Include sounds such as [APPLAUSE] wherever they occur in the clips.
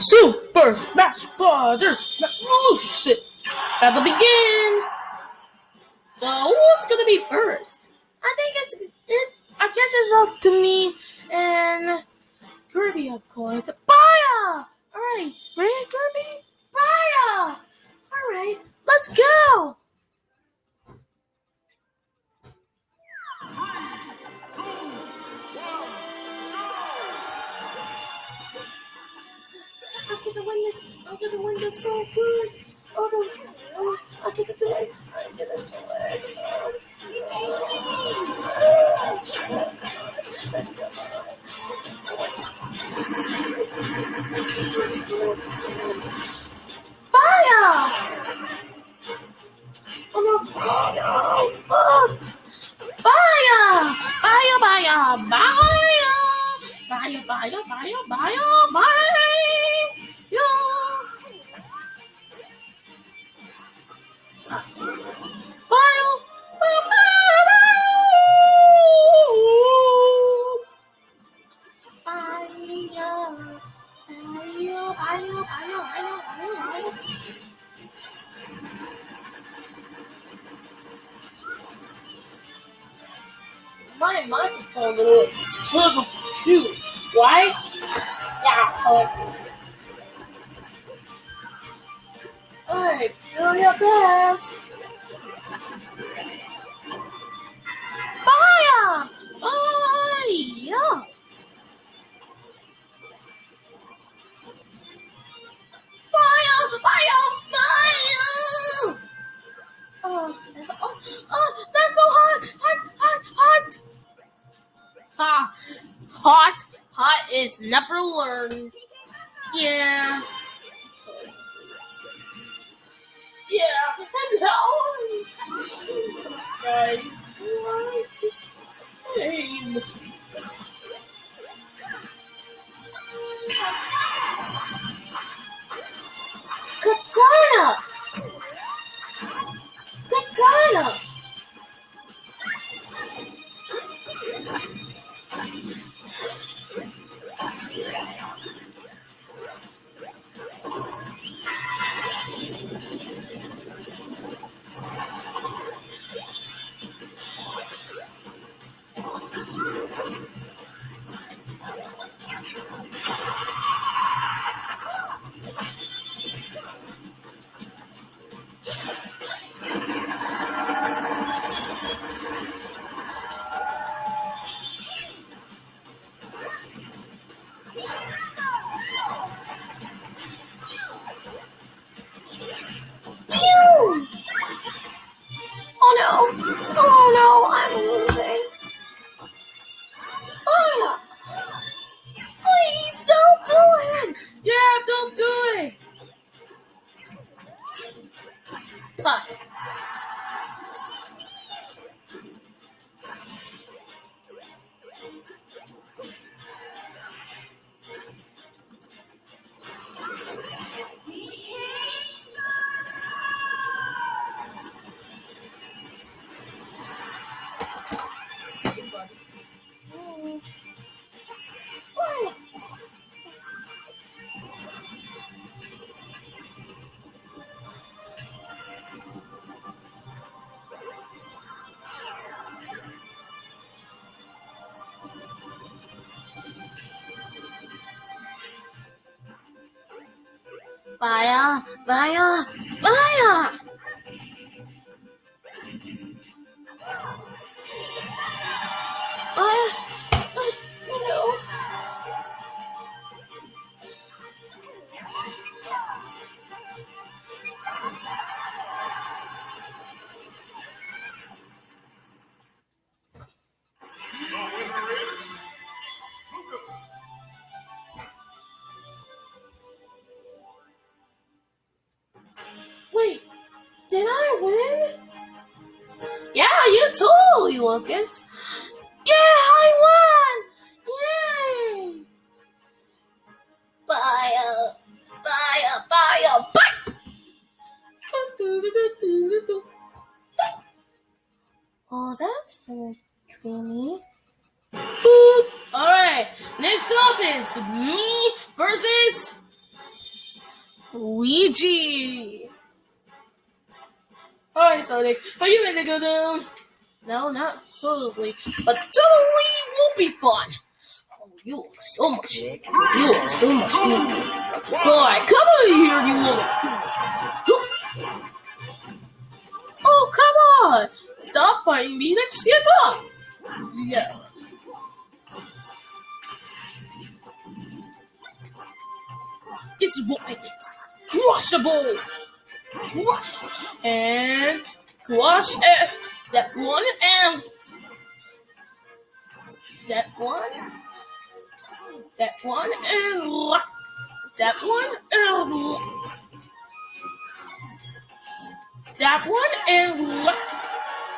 Super Smash Brothers Revolution to begin. So who's gonna be first? I think it's it, I guess it's up to me and Kirby, of course. Baya! Alright, ready, Kirby? Baya! Alright, let's go! I'm gonna win this. I'm gonna win this so good. Oh no. Oh, I'm gonna do it. I'm gonna do it. Fire! Alright, do your best. Fire! Fire! Fire! Fire! Fire! Oh, that's oh, oh, that's so hot! Hot! Hot! Hot! Ha! Hot! Hot is never learned. Yeah. Yeah, [LAUGHS] and now guys, Oh no! 拔呀拔呀拔呀！Oh, you too, Lucas. Yeah, I won! Yay! Bye, bye, bye, bye! Oh, that's so dreamy. Alright, next up is me versus Luigi. Alright, Sonic, are you ready to go down? No, not totally, but totally will be fun. Oh, you look so much. You look so much. Boy, come on here, you little. Oh, come on! Stop biting me. Let's give up. No. This is what I get. Crushable. Crush. And crush. And that one. And that one. That one. And that one. And that one. And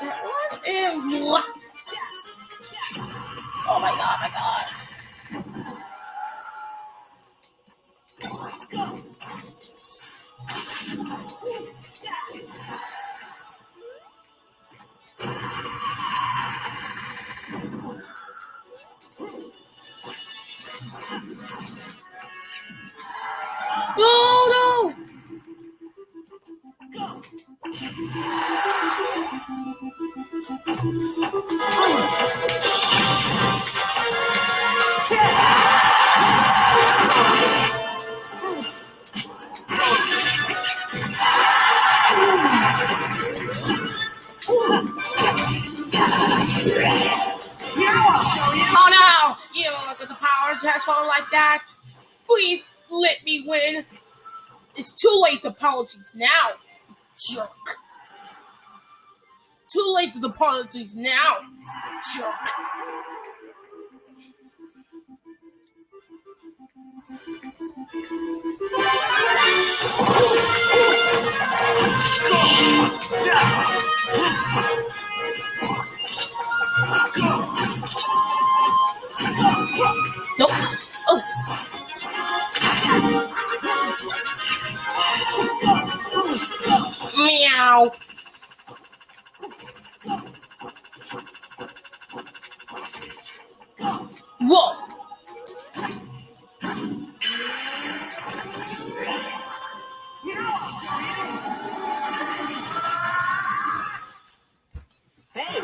that one. And Oh my god, my god. No, threshold like that. Please let me win. It's too late to apologize now, jerk. Too late to apologize now, jerk. Meow. Whoa.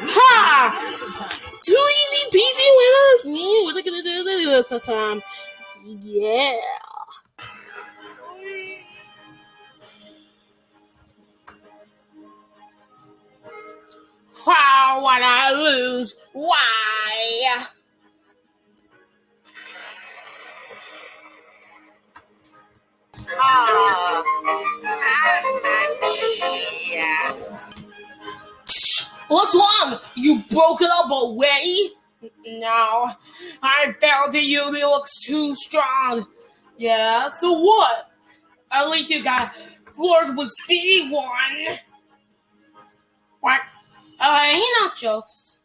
Ha! Too easy peasy winners. We're gonna do this time. Yeah. How would I lose? Why? Oh, What's wrong? You broke it up already? No, I failed to you. It looks too strong. Yeah, so what? At least you got floored with speed one. What? Uh, he not jokes.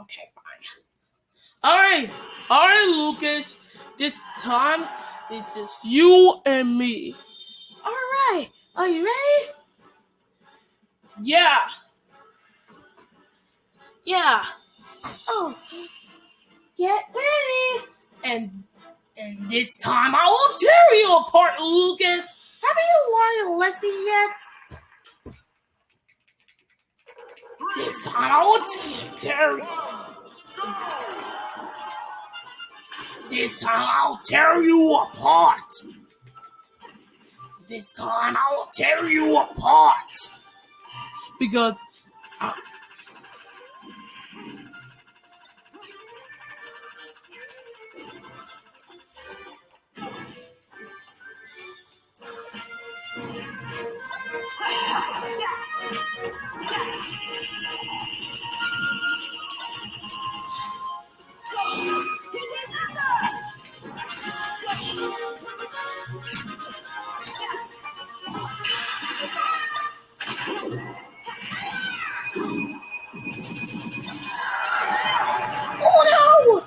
Okay, fine. Alright, alright, Lucas. This time, it's just you and me. Alright, are you ready? Yeah. Yeah. Oh, get ready. And and this time I will tear you apart, Lucas. Haven't you learned a lesson yet? This time I will tear. This time I'll tear you apart. This time I will tear you apart. Because I, Oh no!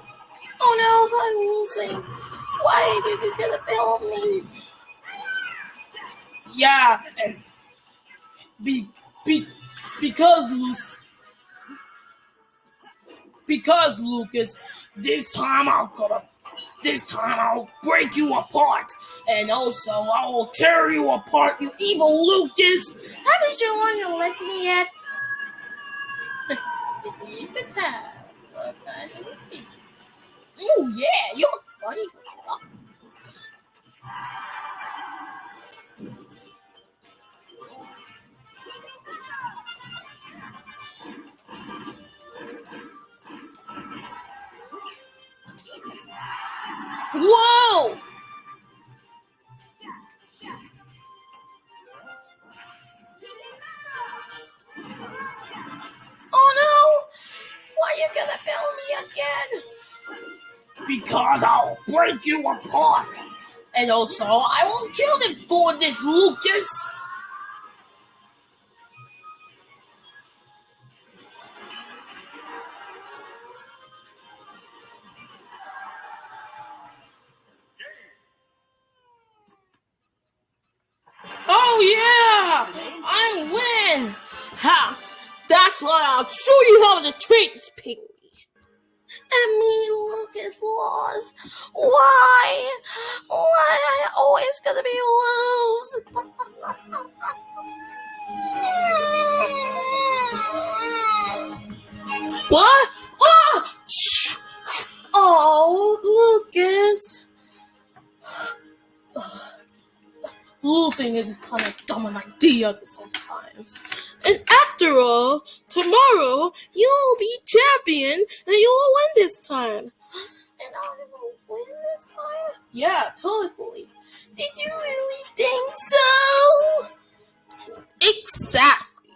Oh. Why did you get a bill of me? Yeah, be, be, because Luc- because Lucas, this time I'll cut up This time I'll break you apart. And also, I will tear you apart, you evil Lucas. Haven't you learned your lesson yet? [LAUGHS] it's easy time. What time do we see? Yeah, you're funny. Whoa! Oh no! Why are you gonna fail me again? Because I'll break you apart. And also, I will kill them for this, Lucas. Oh, yeah! I win! Ha! That's why I'll show you how to treat this pygmy. And me, Lucas, lost. Why? Why I always gonna be lose? [LAUGHS] what? Losing is kind of dumb an idea sometimes. And after all, tomorrow you'll be champion and you will win this time. And I will win this time? Yeah, totally. Did you really think so? Exactly.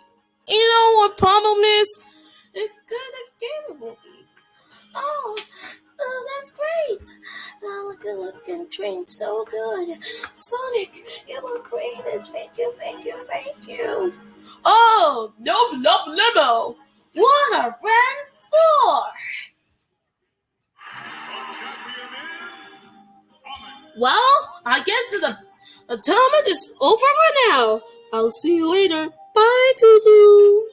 You know what problem is? It's good at game will be. Oh, oh, that's great. Oh, look at looking train so good. Sonic, you look great. Thank you, thank you, thank you. Oh, no, no, limo. What are friends for? Well, I guess the, the tournament is over for now. I'll see you later. Bye, Tutu.